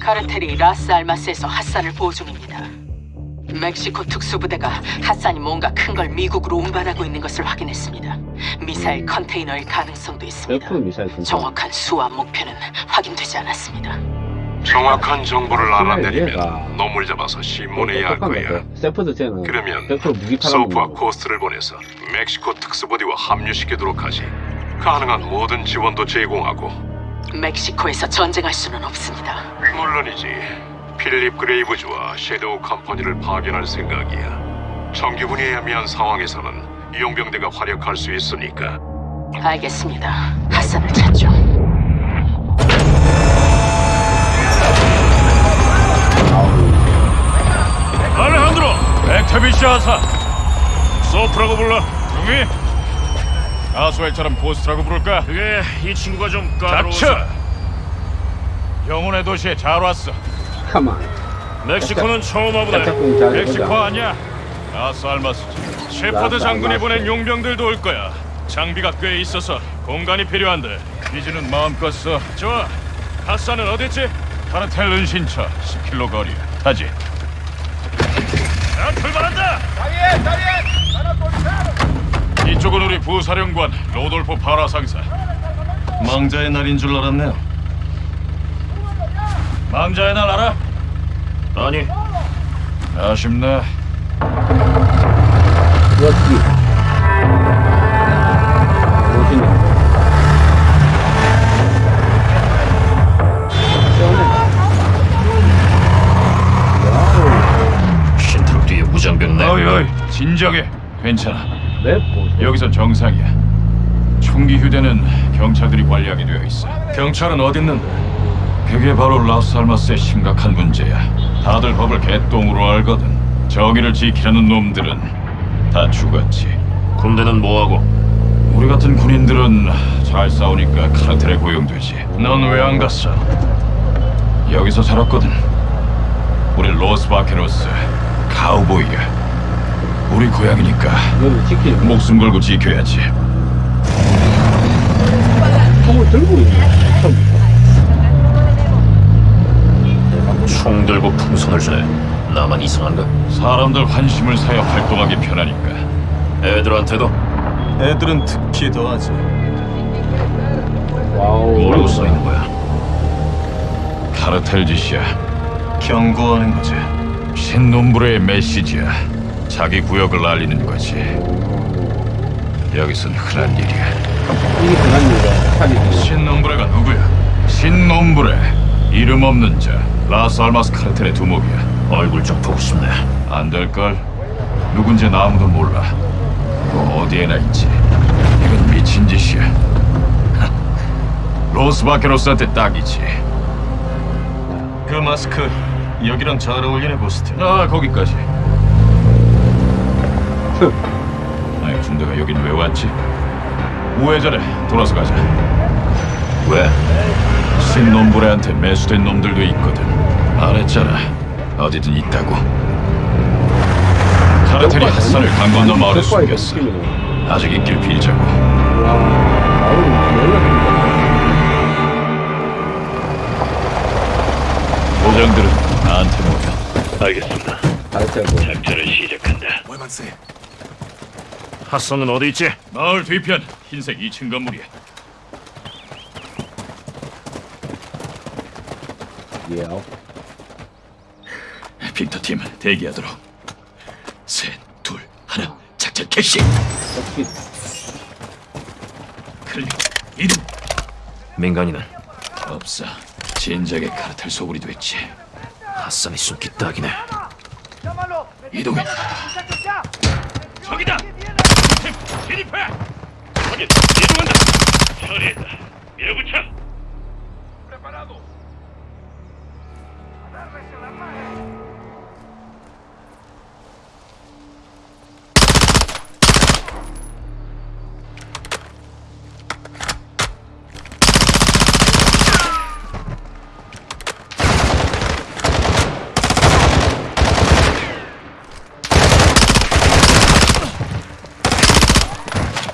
카르텔이 라스 알마스에서 핫산을 보호 중입니다. 멕시코 특수부대가 핫산이 뭔가 큰 걸 미국으로 운반하고 있는 것을 확인했습니다. 미사일 컨테이너일 가능성도 있습니다. 정확한 수와 목표는 확인되지 않았습니다. 정확한 정보를 알아내려면 얘가 놈을 잡아서 신문해야 할 거야. 그러면 100% 무기 팔아 소프와 고스트를 보내서 멕시코 특수부대와 합류시키도록 하지. 가능한 모든 지원도 제공하고 멕시코에서 전쟁할 수는 없습니다. 물론이지. 필립 그레이브즈와 섀도우 컴퍼니를 파견할 생각이야. 정규군이 애매한 상황에서는 용병대가 활약할 수 있으니까. 알겠습니다. 핫산을 찾죠. 알레한드로 맥태비시 하사 소프라고 불러 동의 아스웰처럼 보스라고 부를까? 그게 이 친구가 좀 까다로워서. 닥쳐! 영혼의 도시에 잘 왔어. 가만. 멕시코는 처음 와보네. 멕시코. 아니야? 아스 알마스지. 셰퍼드 장군이 알마스. 보낸 용병들도 올 거야. 장비가 꽤 있어서 공간이 필요한데. 퀴즈는 마음껏 써 좋아. 핫산은 어딨지? 카르텔 은신처 10킬로 거리. 타지. 자 출발한다! 우리 부 사령관 로돌포 파라 상사. 망자의 날인 줄 알았네요. 망자의 날 알아? 아니. 아쉽네. 여기. 무장병 내. 어이 어이. 진정해 괜찮아. 맵 보소. 여기선 정상이야. 총기 휴대는 경찰들이 관리하게 되어 있어. 경찰은 어딨는데? 그게 바로 라스알마스의 심각한 문제야. 다들 법을 개똥으로 알거든. 정의를 지키려는 놈들은 다 죽었지. 군대는 뭐하고? 우리 같은 군인들은 잘 싸우니까 카르텔에 고용되지. 넌 왜 안 갔어? 여기서 살았거든. 우리 로스 바케로스 카우보이야 우리 고향이니까. 목숨 걸고 지켜야지 총을 들고 있네. 처음부터. 총 들고 풍선을 주네 나만 이상한가? 사람들 환심을 사여 활동하기 편하니까 애들한테도? 애들은 특히 더하지 wow. 뭐라고 써 있는 거야? 카르텔 짓이야 경고하는 거지 신 놈브레의 메시지야 자기 구역을 알리는 거지. 여기선 흔한 일이야. 이게 흔한 일이야. 차리지. 신 놈브레가 누구야? 신 놈브레 이름 없는 자. 라스 알마스 카르텔의 두목이야. 얼굴 좀 보고 싶네. 안 될걸? 누군지 아무도 몰라. 그 어디에나 있지. 이건 미친 짓이야. 로스바케로스한테 딱이지. 그 마스크 여기랑 잘 어울리네 보스트. 아 거기까지 아니 군대가 여긴 왜 왔지? 우회전에 돌아서 가자. 왜? 신놈부레한테 매수된 놈들도 있거든. 말했잖아. 어디든 있다고. 카르텔이 핫산을 강 건너 마을에 숨겼어. 아직 있길 빌자고. 보장들은 나한테 모여. 알겠습니다. 가르쳐고. 작전을 시작한다 핫선은 어디 있지? 마을 뒤편 흰색 2층 건물이야 예. 빅터 팀 대기하도록 셋, 둘, 하나 작전 개시 클릭 이동 민간인은 없어 진작에 카르텔 소굴이 됐지 핫선이 숨기 딱이네 이동해 저기다 팀 진입해! 확인! 이동한다! 처리했다. 밀어붙여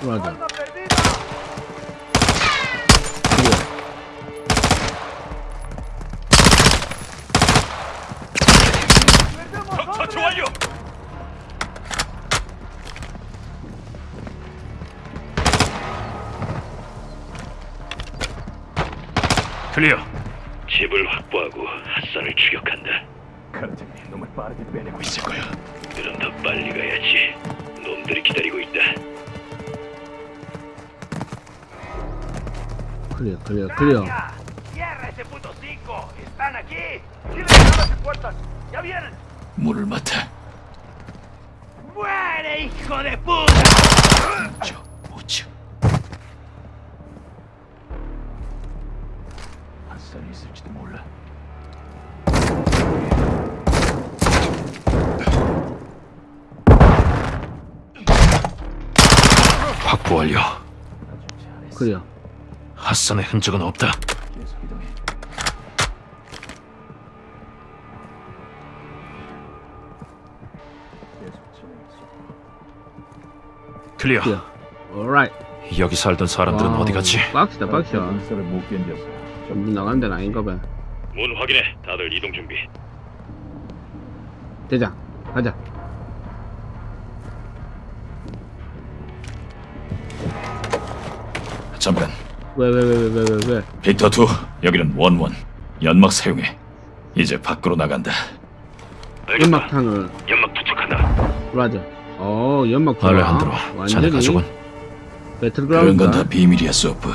Una 클리어. 집을 확보하고 핫산을 추격한다. 같은 놈을 빠르게 빼내고 있을 거야. 그럼 더 빨리 가야지. Puertas! ¡Ya vienen! 문을 맡아. ¡Muere, hijo de puta! 저 우측. 핫산이 있을지도 몰라. 확보 완료. clear. 핫산의 흔적은 없다. clear. clear. alright. 여기 살던 사람들은 wow, 어디 갔지? 빡시다, 빡시다. 문 나가는 데는 아닌가 봐. 문 확인해. 다들 이동 준비. 대장, 가자. 잠깐. 왜, 왜, 왜, 왜, 왜, 왜, 왜? 빅터 2 여기는 원원. 연막 사용해. 이제 밖으로 나간다. 알겠다. 연막탄을, 연막 투척한다. 맞아. 어, 연막탄. 알레한드로, 자네 가족은 그런 배틀그라운드. 그건 다 비밀이야, 소프.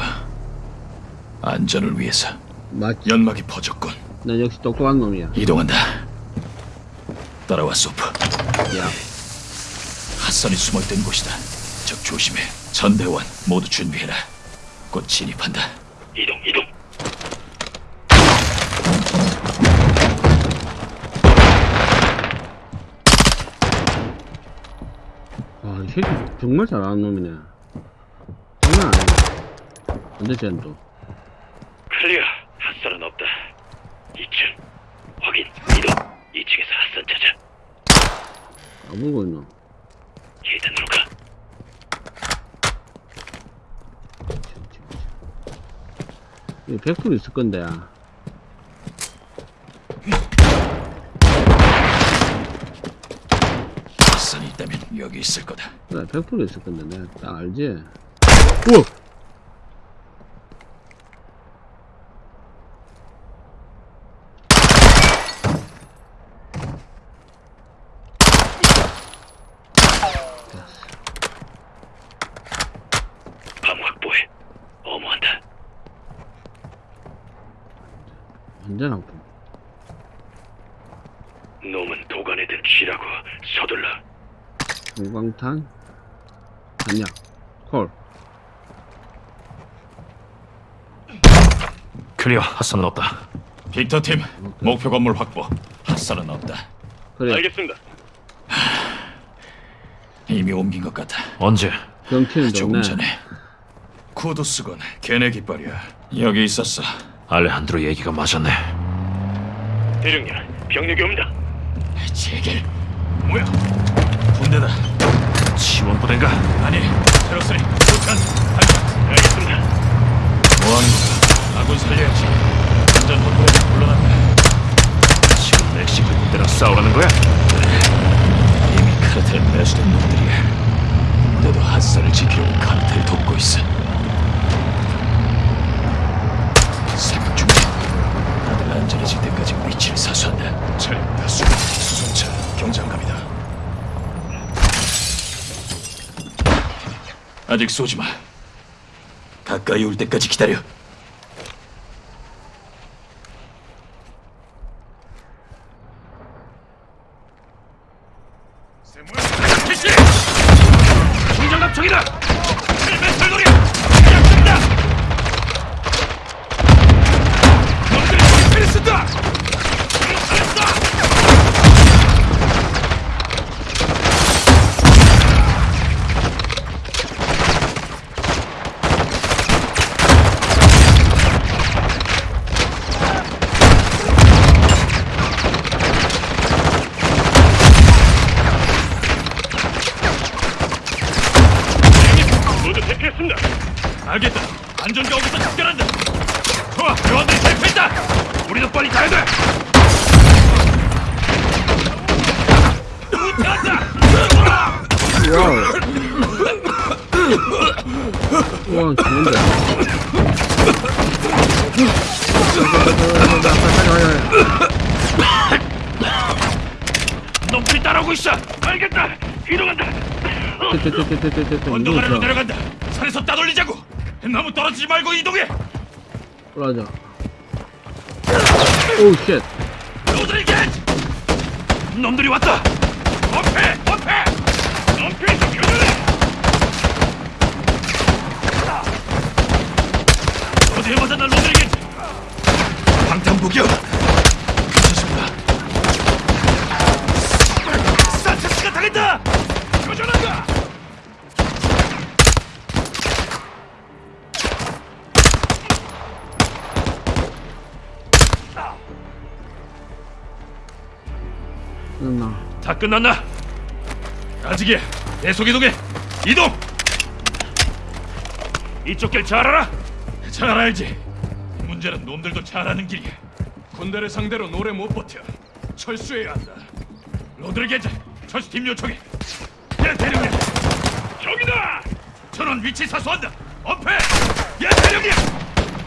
안전을 위해서 맞지. 연막이 퍼졌군. 난 역시 똑똑한 놈이야. 이동한다. 따라와, 소프. 야, 핫산이 숨어있던 곳이다. 적 조심해. 전대원 모두 준비해라. 곧 진입한다. 이동, 이동. 아, 이 새끼 정말 잘하는 놈이네. 장난 아니야. 근데 쟤는 또. 클리어. 핫산은 없다. 2층. 확인. 이동. 2층에서 핫산 찾아. 아무거 있노. 계단으로 가. 이 백불 있을 건데. 핫산이 있다면 여기 있을 거다. 그래, 백불 있을 건데. 내가 딱 알지. 우와! 밤 확보해. 어머한다. 완전 아픔. 놈은 도관에든 쥐라고 서둘러. 형광탄. 단약. 콜. 클리어. 핫산은 없다. 빅터 팀 목표 건물 확보. 핫산은 없다. 그래. 알겠습니다. 이미 옮긴 것 같아. 언제? 조금 좋네. 전에. 쿠도스건 걔네 깃발이야. 여기 있었어. 알레한드로 얘기가 맞았네. 대령님, 병력이 옵니다. 제길. 뭐야? 군대다. 지원 부대인가? 아니. 테러스리. 북한. 알겠습니다. 뭐하는 거야? 아군 살려야지. 완전 확보에 물러난다. 지금 멕시코 군대랑 싸우라는 거야? 이미 카르텔 매수된 놈들이야. 너도 핫산을 지키려고 카르텔 돕고 있어. 아직 쏘지 마. 가까이 올 때까지 기다려. 놈들이 따라오고 있어. 알겠다. 이동한다. 언덕 아래로 내려간다. 산에서 따돌리자고. 나무 떨어지지 말고 이동해. 올라가자. oh shit. 로드리게즈! 놈들이 왔다. 어패, 어패. 어패에서 교전해. 어디에 맞았나 방탄복이요. 괜찮습니다. 산체스가 당했다. 교전한다. 끝났나? 다 끝났나? 아직이야. 계속 이동해. 이동. 이쪽 길 잘 알아? 잘 알지. 문제는 놈들도 잘 아는 길이야. 군대를 상대로 노래 못 버텨. 철수해야 한다. 로드리게즈, 철수팀 요청해. 야 대령님. 저기다. 전원 위치 사수한다. 엄폐. 야 대령님.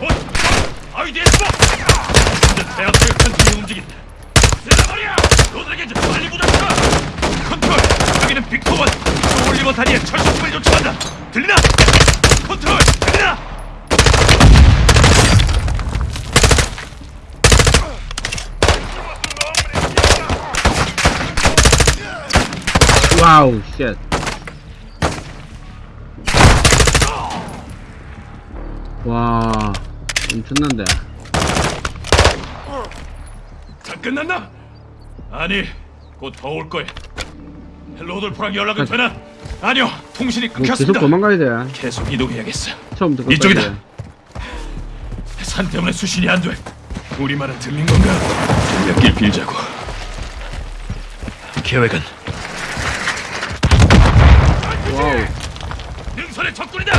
어, 아이디에 숨어. 이제 대학교의 한 팀이 움직인다. 세라버리야! 로드리게즈 빨리 무장차! 컨트롤! 여기는 빅토원! 올리버 다리에 철수팀을 요청한다! 들리나? 컨트롤! 들리나? 와우 쉣. 와 엄청난데. 다 끝났나? 아니, 곧 더 올 거야. 로돌포랑 연락은 되나? 아니요, 통신이 뭐 계속 끊겼습니다. 도망가야 돼. 계속 이동해야겠어. 처음부터. 이쪽이다. 산 때문에 수신이 안 돼. 우리 말은 들린 건가? 그러길 빌자고. 계획은 wow. 능선의 적군이다.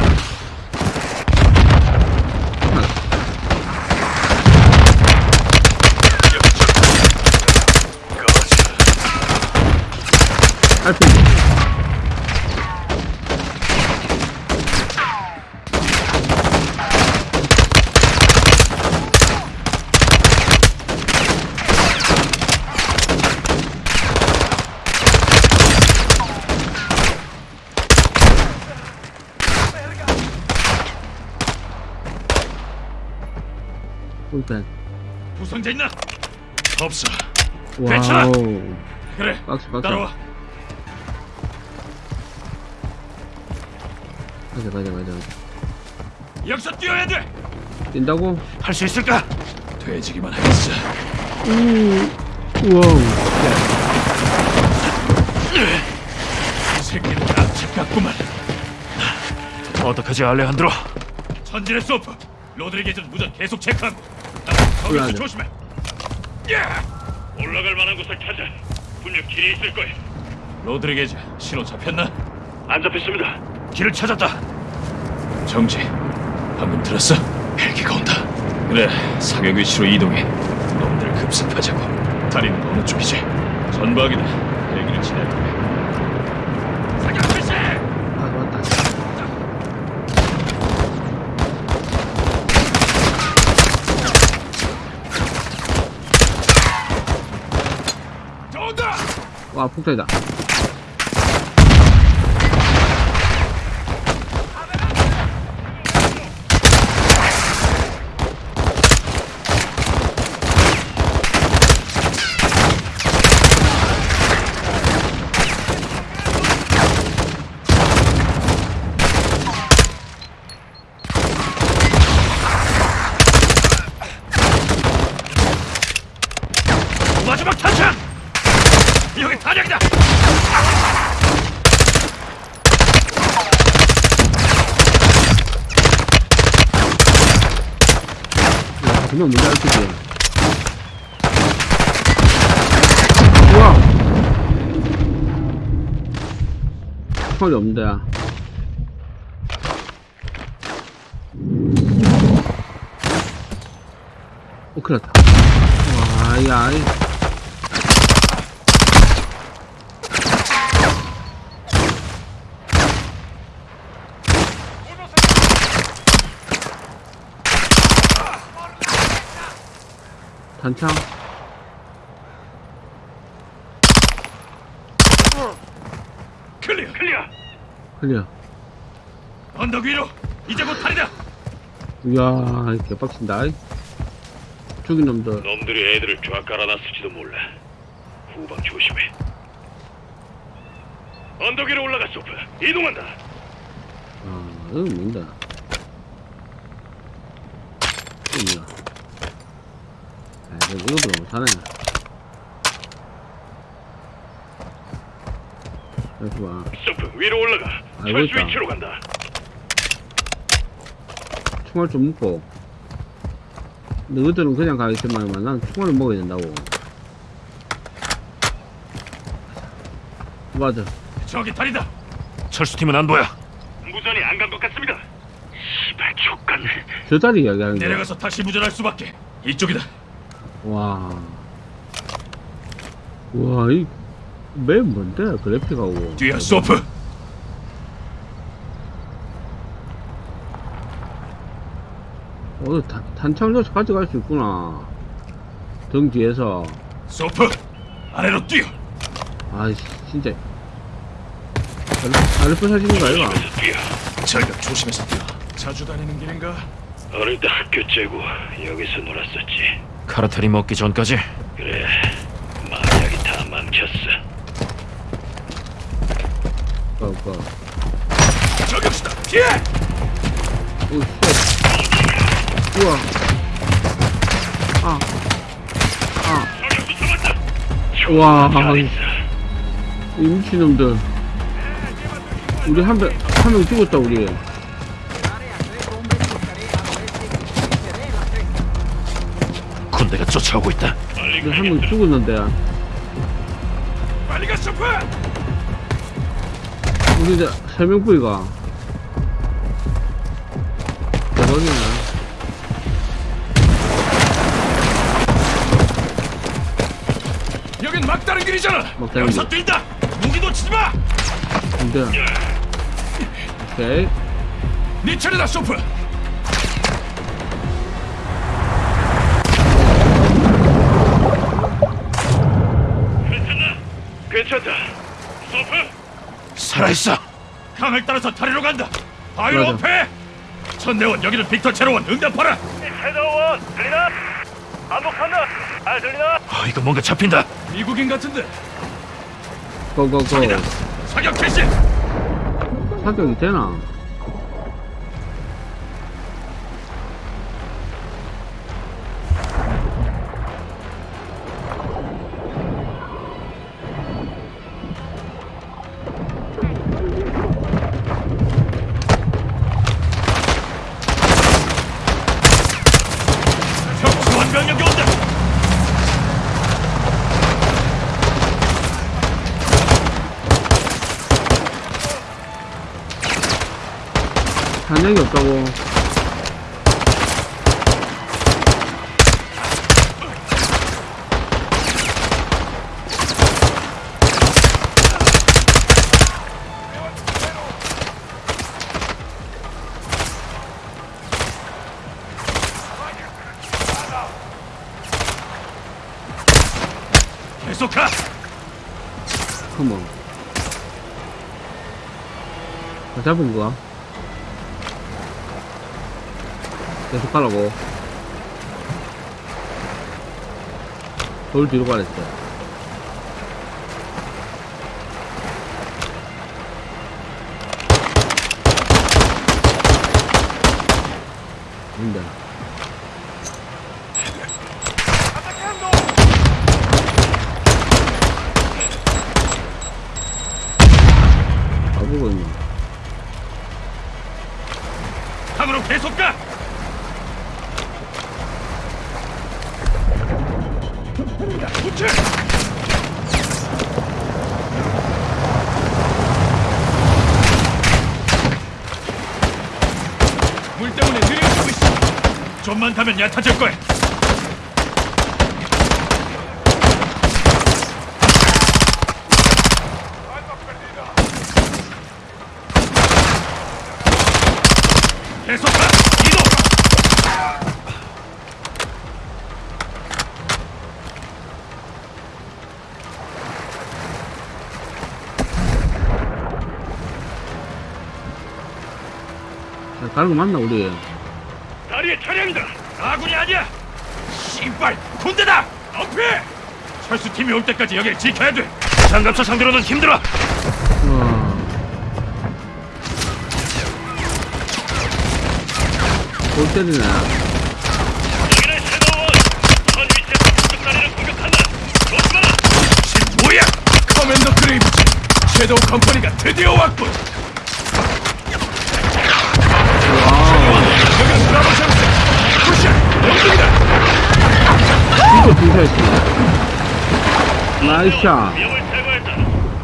알피. 풀백. 부상자 있나? 없어. 괜찮아. 그래. 박스, 박스. 따라와. 가자 가자 가자. 여기서 뛰어야 돼. 뛴다고? 할 수 있을까? 뒈지기만 하겠어. wow. 이 새끼들 앞집 같구만. 어떡하지 알레한드로? 전진해 소프. 로드리게즈는 무전 계속 체크하고. 거기서. 조심해. 야! 올라갈 만한 곳을 찾아. 분명 길이 있을 거야. 로드리게즈 신호 잡혔나? 안 잡혔습니다. 길을 찾았다. 정지. 방금 들었어? 헬기가 온다. 그래, 사격 위치로 이동해. 놈들 급습하자고. 다리는 어느 쪽이지? 전방이다. 헬기를 거야. 사격 실시! 아 맞다. 저 온다! 와 폭탄이다. 마지막 탄창! 여기 탄약이다! 문제 알피지. 우와. 헐이 없는데. 오, 큰일 났다. 와, 야, 이. 단창. 클리어. 클리어. 클리어. 언덕 위로. 이제 곧 탈이다. 이야, 개빡친다. 이. 죽인 놈들. 놈들이 애들을 쫙 깔아놨을지도 몰라. 후방 조심해. 언덕 위로 올라가 소프. 이동한다. 아, 뭔다. 이거 뭐야. 아, 이거 이거보다 못하네. 잠시만. 소프 위로 올라가. 알고 철수. 위치로 간다. 총알 좀 먹고. 너희들은 그냥 가겠지만, 난 총알을 먹어야 된다고. 맞아. 저기 탈이다. 철수팀은 안 보여. 무전이 안 간 것 같습니다. 시발 족간. 저 다리 이야기하는. 내려가서 다시 무전할 수밖에. 이쪽이다. 와. 와, 이, 맵 뭔데? 그래픽하고. 뒤에 소프. 어, 단, 단창조차 가져갈 수 있구나. 등 뒤에서. 소프. 아래로 뛰어. 아이씨, 진짜. 아르프 사진인 거 아이가? 조심해서 뛰어. 절벽 조심해서 뛰어. 자주 다니는 길인가? 어릴 때 학교 째고 여기서 놀았었지. 카르텔이 먹기 전까지. 그래. 마약이 다 망쳤어. 오빠, 오빠. 저격수다. 피해. 오, shit. 우와. 아. 아. 와. 이 미친놈들. 우리 한 명, 한 명 죽었다, 우리. 군대가 쫓아오고 있다. 우리 한명 죽었는데. 빨리 가 소프. 우리 이제 세명 뿌리가. 대박이네. 여긴 막다른 길이잖아. 막다른 여기서 길. 뛴다. 무기 놓치지 마. 근데. 오케이. 네 차례다 소프. 있어. 강을 따라서 다리로 간다. 바위로 맞아. 업해. 전대원 여기는 빅터 제로원 응답하라. 헤더원 들리나? 반복한다. 잘 들리나? 아, 이거 뭔가 잡힌다. 미국인 같은데. 고고고. 사격 개시. 사격이 되나? 탄약이 없다고. 계속 가. 컴온. 다 잡은 거야? 계속 가라고. 돌 뒤로 가랬어. 근데. 가보고 있네. 강으로 계속 가. 우체. 물 때문에 느려지고 있어. 좀만 가면 얕아질 거야. 계속 가. 이동. 다른 거 맞나 우리? 다리에 차량이다. 아군이 아니야. 씨발 군대다. 어패. 철수팀이 올 때까지 여길 지켜야 돼. 장갑차 상대로는 힘들어. 와. 골 때리네. 뭐야? 커맨더 그레이브즈. 섀도우 컴퍼니가 드디어 왔군. 여기는 브라보 샴스. 푸시. 영등 이거 등사했습니다. 나이스샷. 위험을 제거했다.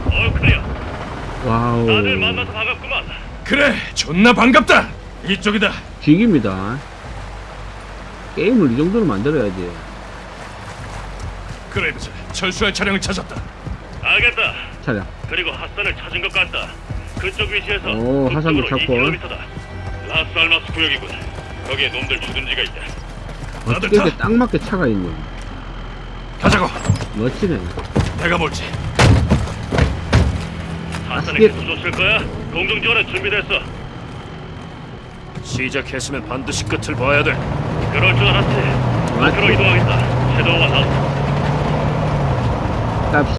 어 클리어. 와우. 다들 만나서 반갑구만. 그래, 존나 반갑다. 이쪽이다. 직입니다. 게임을 이 정도로 만들어야지. 그레이브즈, 철수할 차량을 찾았다. 알겠다. 차량. 그리고 핫산을 찾은 것 같다. 그쪽 위치에서 오, 하산도 찾고. 2km다. 라스알마스 구역이군. 거기에 놈들 주둔지가 있다. 어떻게 이렇게 딱 맞게 차가 있노? 가자고. 멋지네. 내가 몰지. 핫산에 예. 계속 쫓을 거야? 공중 지원은 준비됐어. 시작했으면 반드시 끝을 봐야 돼. 그럴 줄 알았지. 앞으로 이동하겠다. 섀도우와 나딱